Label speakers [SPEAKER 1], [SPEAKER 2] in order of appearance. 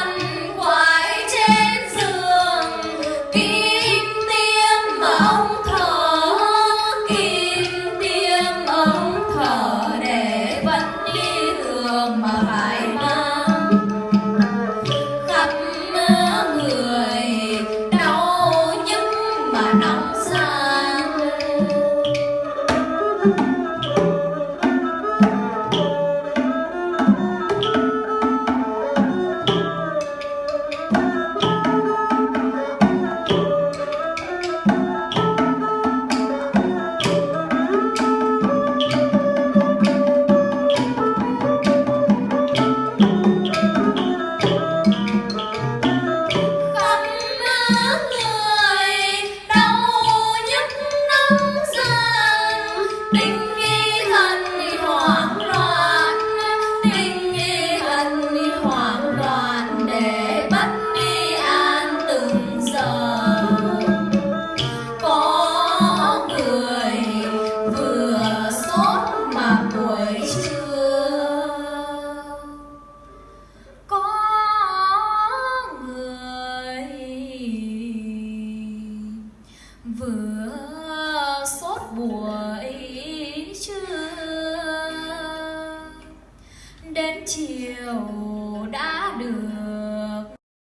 [SPEAKER 1] one vừa sốt buổi trưa đến chiều đã được